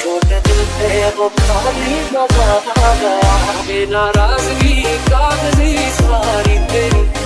छोटे दिल पे वो भारी मज़ा आ गया नाराज़गी कागज़ी सारी तेरी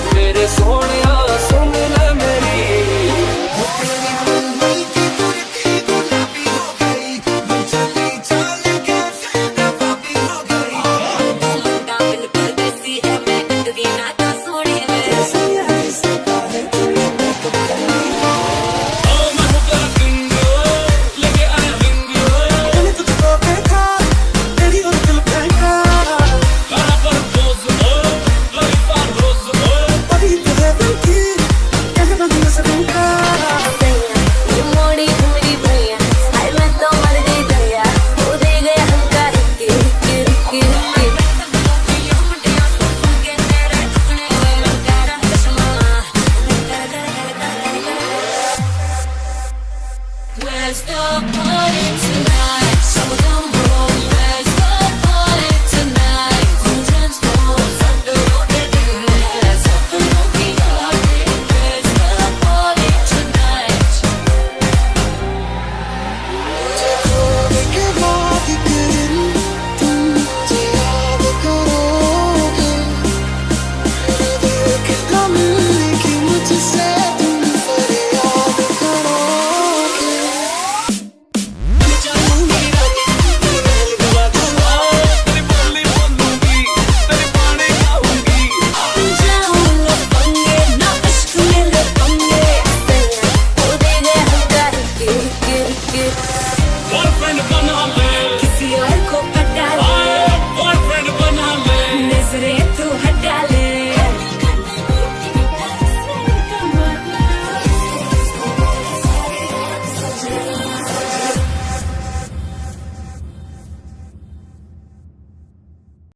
party tonight.